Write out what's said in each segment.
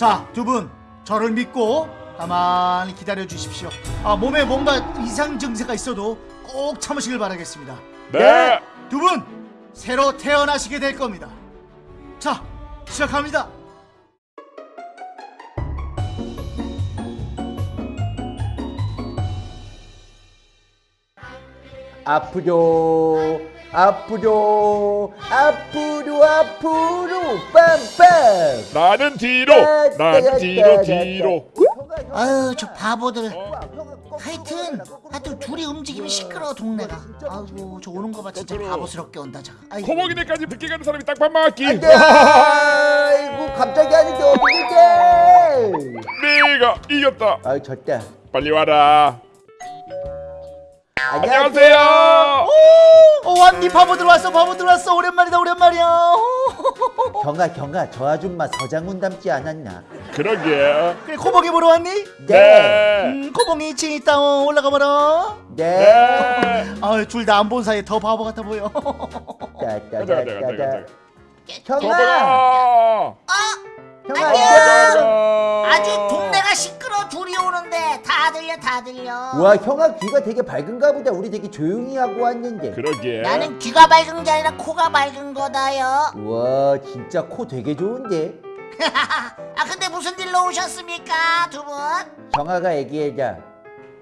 자, 두 분 저를 믿고 가만히 기다려 주십시오. 아, 몸에 뭔가 이상 증세가 있어도 꼭 참으시길 바라겠습니다. 네. 두분 새로 태어나시게 될 겁니다. 자, 시작합니다. 앞으로 앞으로 앞으로 앞으로 빰빰 나는 뒤로. 나는 뒤로 뒤로. 아유 저 바보들. 하여튼 하여튼 둘이 움직이면 시끄러워 동네가. 아이고 저 오는 거 봐 진짜 바보스럽게 온다 저 아이고. 코먹이네까지 늦게 가는 사람이 딱밥 맞기. 아이고 갑자기 하는데 어떻게 내가 이겼다. 아 졌다 빨리 와라. 안녕하세요 안녕하세요. 오, 왔니? 바보 들어왔어, 바보 들어왔어. 오랜만이다, 오랜만이야. 경아 경아 저 아줌마 서장훈 닮지 않았나 그러게. 그래, 코봉이 보러 왔니? 네. 음, 코봉이 2층 있다. 어, 올라가 봐라. 네 네. 아, 둘 다 안 본 사이에 더 바보 같아 보여. 따따따따따 경아. 경아 안녕. 아주 동네가 시끄러 둘이 오는데 다 들려 다 들려. 와 형아 귀가 되게 밝은가 보다. 우리 되게 조용히 하고 왔는데. 그러게. 나는 귀가 밝은 게 아니라 코가 밝은 거다요. 와 진짜 코 되게 좋은데? 아 근데 무슨 일로 오셨습니까 두분? 경아가 얘기해자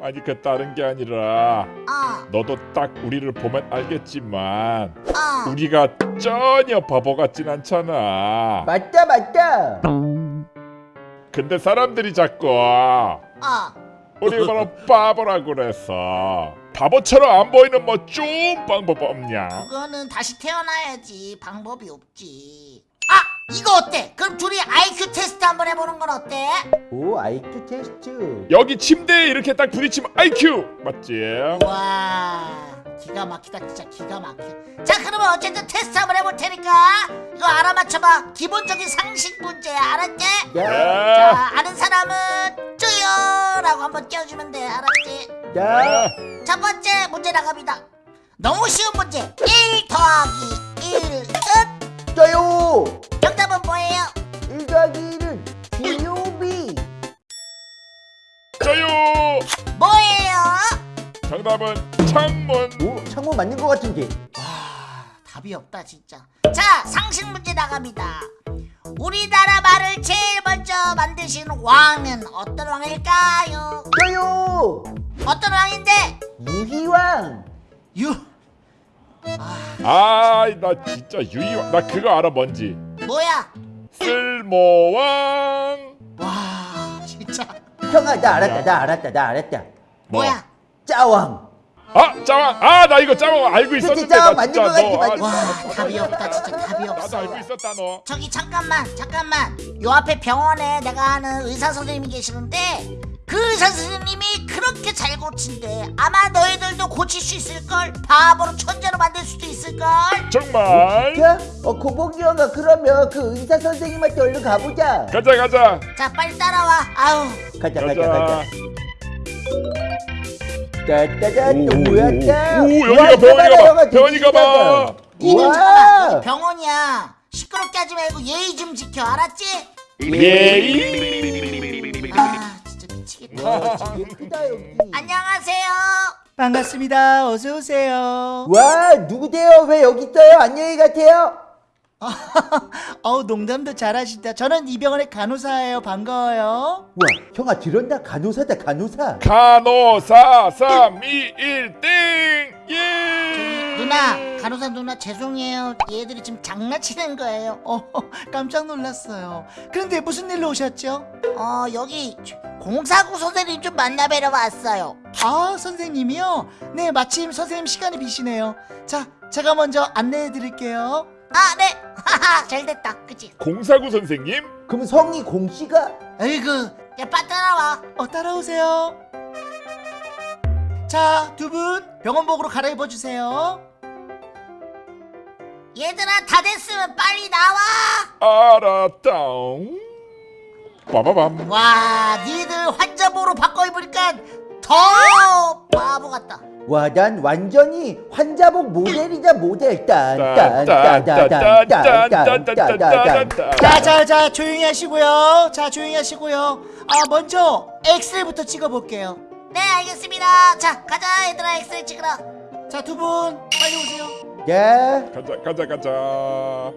아니 그 다른 게 아니라 어, 너도 딱 우리를 보면 알겠지만 어. 우리가 전혀 바보 같진 않잖아. 맞다 맞다 근데 사람들이 자꾸 어. 우리 바로 바보라고 그래서 바보처럼 안 보이는 뭐 좀 방법 없냐? 그거는 다시 태어나야지 방법이 없지 아 이거 어때? 그럼 둘이 IQ 테스트 한번 해보는 건 어때? 오 IQ 테스트. 여기 침대에 이렇게 딱 부딪히면 IQ 맞지? 와 기가 막히다 진짜 기가 막혀. 자 그러면 어쨌든 테스트 한번 해볼 테니까 이거 알아맞혀봐. 기본적인 상식 문제야 알았지? 네. 자 아는 사람은 쪼요! 라고 한번 띄워주면 돼 알았지? 자첫 번째 문제 나갑니다. 너무 쉬운 문제. 1 더하기 1은 저요 정답은 뭐예요? 1 더하기 1은 GUB 저요. 뭐예요? 정답은 창문. 오 창문 맞는 것 같은데 와 답이 없다 진짜 자 상식 문제 나갑니다 우리나라 말을 제일 먼저 만드신 왕은 어떤 왕일까요? 저요 어떤 왕인데? 유희왕 유. 아나 진짜 유이왕 나 그거 알아 뭔지. 뭐야? 쓸모왕. 와, 진짜. 형아 나 알았다 나 알았다 나 알았다 뭐? 뭐야? 짜왕 아 짜왕. 아 나 이거 짜왕 알고 있었는데 짜왕 나 맞는 거 너. 맞는 아, 거와 답이 없다 진짜 답이 나도 없어 알고 있었다 너. 저기 잠깐만 잠깐만 요 앞에 병원에 내가 아는 의사 선생님이 계시는데 그 선생님이 그렇게 잘 고친대 아마 너희들도 고칠 수 있을걸 바보로 천재로 만들 수도 있을걸 정말. 야? 어 고복이 형아 그러면 그 의사 선생님한테 얼른 가보자 가자 가자. 자 빨리 따라와 아우 가자 가자 가자. 가자 따따단 뭐였다 오, 여기가 병원이가 봐. 병원이가 봐. 니는. 잠깐만 여기 병원이야 시끄럽게 하지 말고 예의 좀 지켜 알았지? 예이. 아 진짜 미치겠다 예쁘다 여기 안녕하세요 반갑습니다. 어서 오세요. 와 누구세요 왜 여기 있어요 안녕히 가세요 어우, 농담도 잘하신다. 저는 이 병원의 간호사예요. 반가워요. 와 형아 들었나 간호사다 간호사 간호사 3 2 1 땡. 예. 누나 간호사 누나 죄송해요 얘들이 지금 장난치는 거예요 어, 깜짝 놀랐어요. 그런데 무슨 일로 오셨죠? 어 여기 공사구 선생님 좀 만나뵈러 왔어요 아, 선생님이요? 네, 마침 선생님 시간이 비시네요. 자, 제가 먼저 안내해 드릴게요. 아 네 하하 잘됐다 그치 공사구 선생님? 그럼 성이 공씨가 에이구 야 빨리 따라와 어, 따라오세요. 자, 두 분 병원복으로 갈아입어 주세요. 얘들아 다 됐으면 빨리 나와 알았다. 빠바밤. 와 니들 환자복으로 바꿔 입으니까 더 바보 같다. 와, 난 완전히 환자복 모델이자 모델. 딴, 딴딴딴딴딴딴딴딴딴. 자, 자, 자, 조용히 하시고요. 자, 조용히 하시고요. 아, 먼저 엑스레이부터 찍어볼게요. 네 알겠습니다. 자 가자 얘들아 엑스레이 찍으러. 자, 두분 빨리 오세요. 네. 가자 가자 가자.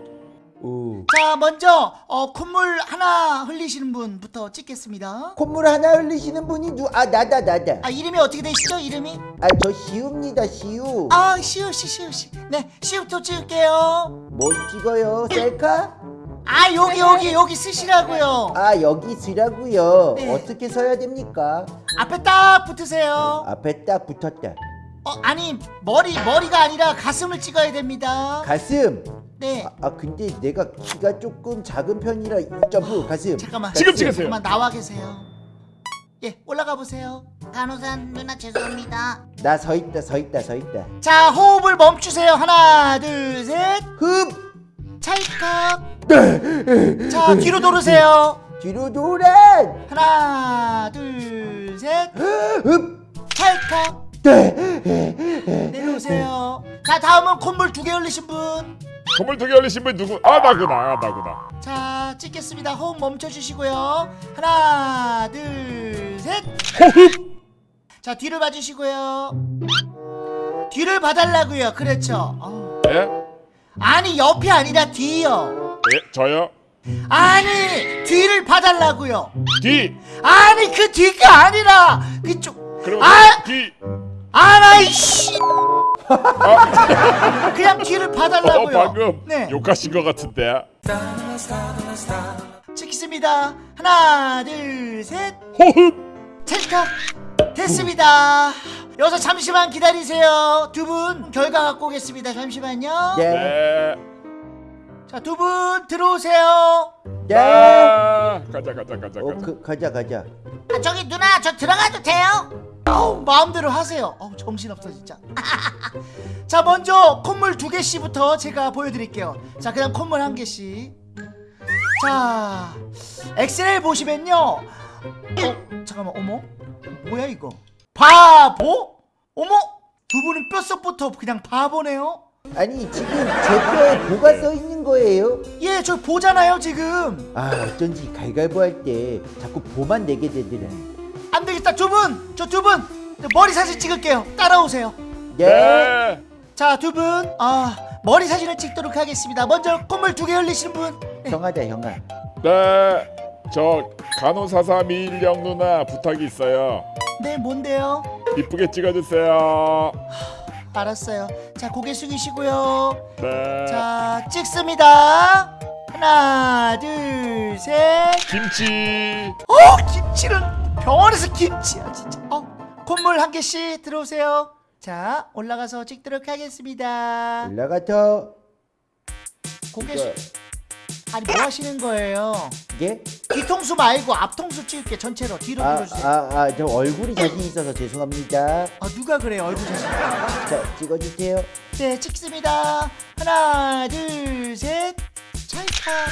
오. 자, 먼저 어, 콧물 하나 흘리시는 분부터 찍겠습니다. 콧물 하나 흘리시는 분이 누? 아, 나다, 나다. 아, 이름이 어떻게 되시죠? 이름이? 아, 저 시우입니다, 시우. 아, 시우 씨, 시우 씨. 네, 시우부터 찍을게요. 뭘 찍어요? 셀카? 아, 여기 여기 여기 쓰시라고요. 아, 여기 쓰라고요. 네. 어떻게 써야 됩니까? 앞에 딱 붙으세요. 앞에 딱 붙었다. 어, 아니 머리 머리가 아니라 가슴을 찍어야 됩니다. 가슴. 네. 아, 아, 근데 내가 키가 조금 작은 편이라 점프 가슴. 잠깐만. 지금. 찍으세요. 잠깐만 나와 계세요. 예, 올라가 보세요. 간호사 누나 죄송합니다. 나 서 있다, 서 있다, 서 있다. 자, 호흡을 멈추세요. 하나, 둘, 셋. 흡. 찰칵. 자, 뒤로 돌으세요. 뒤로 돌아. 하나, 둘, 셋. 흡. 찰칵. 네. 내려오세요. 자, 다음은 콧물 두 개 흘리신 분. 건물 두개 올리신 분 누구? 아 나구나 아, 나구나. 자, 찍겠습니다. 호흡 멈춰 주시고요. 하나, 둘, 셋. 자, 뒤를 봐 주시고요. 뒤를 봐달라고요. 그렇죠. 어. 예? 아니, 옆이 아니라 뒤요. 예? 저요? 아니, 뒤를 봐달라고요. 뒤. 아니, 그 뒤가 아니라 그쪽. 그럼 아! 뒤. 아나이씨. 그냥 뒤를 어 봐달라고요. 방금 네. 욕하신 것 같은데. 찍습니다. 하나, 둘, 셋. 호흡. 찰칵 됐습니다. 여기서 잠시만 기다리세요. 두 분 결과 갖고 오겠습니다. 잠시만요. 네. 네. 자, 두 분 들어오세요. 네. 아, 가자 가자 가자 어, 가자. 그, 가자, 가자. 아 저기 누나 저 들어가도 돼요? 아우, 마음대로 하세요. 어우, 정신없어 진짜. 자, 먼저 콧물 두 개씩부터 제가 보여드릴게요. 자, 그다음 콧물 한 개씩. 자, 엑스레이 보시면요. 어, 잠깐만, 어머, 뭐야 이거? 바보? 어머, 두 분은 뼛속부터 그냥 바보네요. 아니 지금 제 뼈에 뭐가 써 있는 거예요? 예, 저 보잖아요 지금. 아 어쩐지 갈갈보 할 때 자꾸 보만 내게 되더라. 분, 저 두 분 머리 사진 찍을게요. 따라오세요. 네. 네. 자, 두 분, 아 머리 사진을 찍도록 하겠습니다. 먼저 콧물 두 개 흘리시는 분. 네. 형아다 형아. 네. 저 간호사사 미일령 누나 부탁이 있어요. 네, 뭔데요? 이쁘게 찍어주세요. 알았어요. 자, 고개 숙이시고요. 네. 자, 찍습니다. 하나, 둘, 셋. 김치. 어, 김치는 병원에서 김치야, 진짜. 어, 콧물 한 개씩 들어오세요. 자, 올라가서 찍도록 하겠습니다. 올라가서 고개 숙. 아니 뭐 하시는 거예요? 예? 뒤통수 말고 앞통수 찍을게 전체로 뒤로 들어주세요. 아, 아아아 저 얼굴이 자신 있어서 죄송합니다. 누가 그래요 얼굴 자신? 자 찍어주세요. 네 찍습니다. 하나 둘 셋. 찰칵.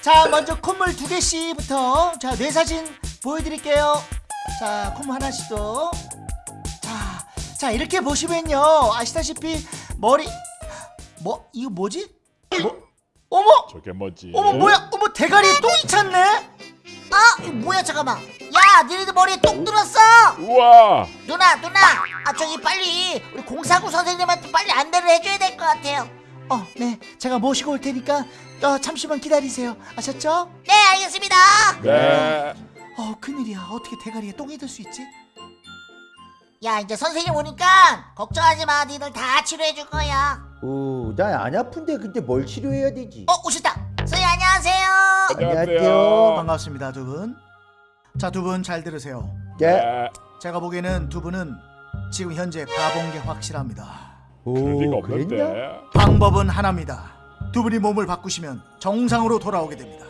자 먼저 콧물 두 개씩부터 자 뇌 사진 보여드릴게요. 자 콧물 하나씩 더. 자, 자 이렇게 보시면요 아시다시피 머리 뭐 이거 뭐지? 뭐? 어머 저게 뭐지? 어머 뭐야 어머 대가리에 똥이 찼네. 아 이거 뭐야 잠깐만. 야 니네들 머리에 똥 들었어. 우와. 누나 누나 아 저기 빨리 우리 공사구 선생님한테 빨리 안내를 해줘야 될 것 같아요. 어, 네, 제가 모시고 올 테니까 어, 잠시만 기다리세요. 아셨죠? 네 알겠습니다. 네. 어, 큰일이야. 어떻게 대가리에 똥이 들 수 있지? 야 이제 선생님 오니까 걱정하지 마. 니들 다 치료해 줄 거야. 오난 안 아픈데 근데 뭘 치료해야 되지? 어 오셨다. 선생님 안녕하세요. 안녕하세요. 반갑습니다, 두 분. 자, 두 분 잘 들으세요. 네. 네. 제가 보기에는 두 분은 지금 현재 바본 게 확실합니다. 오. 그랬냐? 방법은 하나입니다. 두 분이 몸을 바꾸시면 정상으로 돌아오게 됩니다.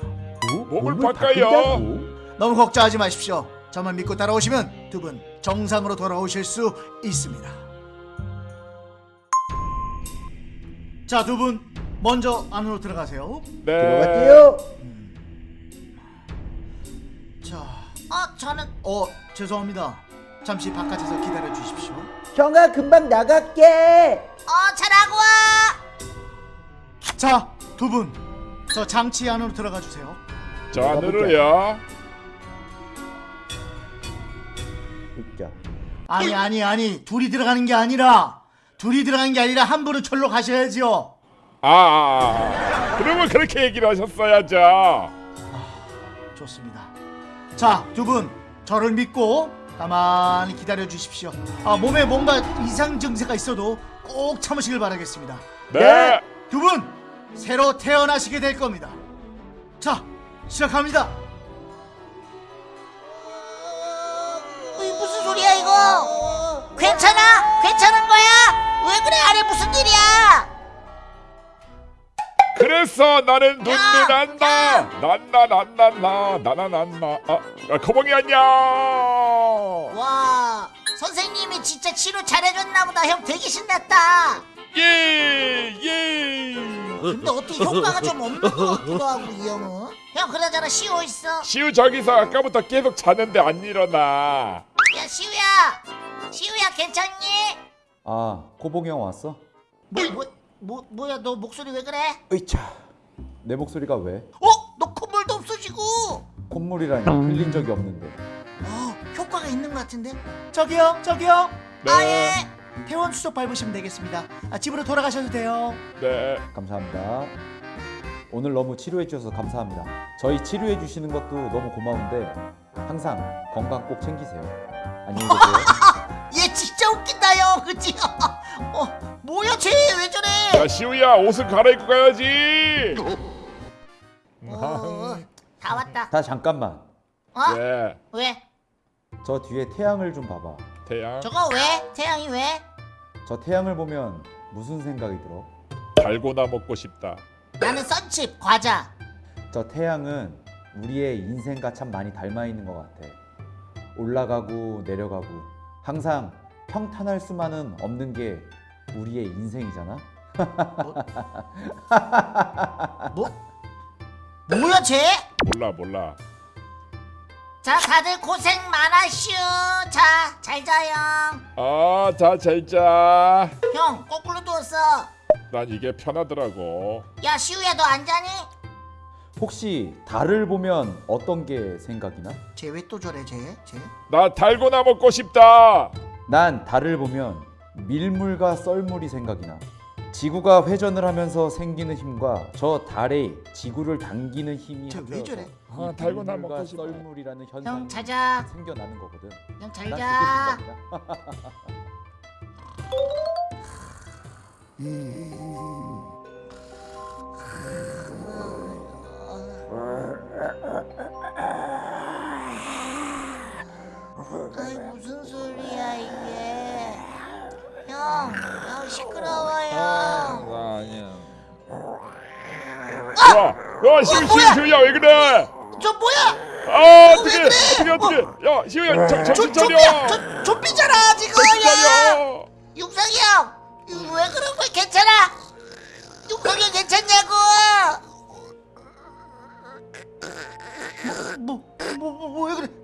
오, 몸을 몸을 바꿔요. 너무 걱정하지 마십시오. 저만 믿고 따라오시면 두 분 정상으로 돌아오실 수 있습니다. 자, 두 분 먼저 안으로 들어가세요. 네. 들어갔대요. 자, 어 저는 어 죄송합니다. 잠시 바깥에서 기다려 주십시오. 형아 금방 나갈게 어 잘하고 와 자, 두 분. 저 장치 안으로 들어가 주세요. 자 안으로요. 아니, 아니, 아니. 둘이 들어가는 게 아니라 둘이 들어가는 게 아니라 한 분은 절로 가셔야지요. 아, 아, 아. 그러면 그렇게 얘기를 하셨어야죠. 좋습니다. 자, 두 분. 저를 믿고 가만히 기다려 주십시오. 아, 몸에 뭔가 이상 증세가 있어도 꼭 참으시길 바라겠습니다. 네. 두분 새로 태어나시게 될 겁니다. 자, 시작합니다. 괜찮아 괜찮은 거야 왜 그래 아래 무슨 일이야 그래서 나는 눈물 야! 난다. 난다 난다 나나 난다. 아, 아 거봉이 안녕. 와 선생님이 진짜 치료 잘해줬나 보다 형 되게 신났다 예 예. 근데 어떻게 효과가 좀 없는 것 같기도 하고 이 형은 형 그러잖아 쉬고 있어 시우 저기서 아까부터 계속 자는데 안 일어나. 야 시우야 시우야 괜찮니? 아, 코봉이 형 왔어? 뭐, 뭐, 뭐, 뭐야 너 목소리 왜 그래? 으이차. 내 목소리가 왜? 어? 너 콧물도 없어지고 콧물이라니 흘린 적이 없는데. 어 효과가 있는 것 같은데? 저기요, 저기요. 네. 아예 퇴원 수속 밟으시면 되겠습니다. 아, 집으로 돌아가셔도 돼요. 네. 감사합니다. 오늘 너무 치료해 주셔서 감사합니다. 저희 치료해 주시는 것도 너무 고마운데 항상 건강 꼭 챙기세요. 안녕히 계세요. 얘 진짜 웃긴다 형 그치? 어 뭐야 쟤 왜 저래? 야 시우야 옷을 갈아입고 가야지. 어, 다 왔다 다 잠깐만. 어? 네. 왜? 저 뒤에 태양을 좀 봐봐. 태양 저거 왜? 태양이 왜? 저 태양을 보면 무슨 생각이 들어? 달고나 먹고 싶다. 나는 썬칩 과자 저 태양은 우리의 인생과 참 많이 닮아 있는 것 같아. 올라가고 내려가고 항상 평탄할 수만은 없는 게 우리의 인생이잖아. 뭐? 뭐야 쟤? 몰라 몰라. 자 다들 고생 많았슈 자잘 자요 아자 잘자. 형 거꾸로 누웠어 난 이게 편하더라고. 야 시우야 너 안 자니? 혹시 달을 보면 어떤 게 생각이 나? 쟤왜또 저래, 쟤? 쟤? 나 달고나 먹고 싶다. 난 달을 보면 밀물과 썰물이 생각이 나. 지구가 회전을 하면서 생기는 힘과 저 달의 지구를 당기는 힘이 쟤왜 저래? 아, 달고나 밀물과 먹고 싶다. 썰물이라는 현상이 형 자자 생겨나는 거거든. 형난 잘자 그게 생각이야. 아이 무슨 소리야 이게 형, 형 시끄러워요 아니야. 야, 야 시우 시우 시우야 왜 그래? 저 뭐야? 아 어떻게 어떻게 어떻게? 야 시우야 정- 정신 차려. 저, 좀비잖아 지금 야. 육성이 형 왜 그런 거야 괜찮아? 육성이 형 괜찮냐고 뭐, 뭐, 뭐뭐뭐왜 그래?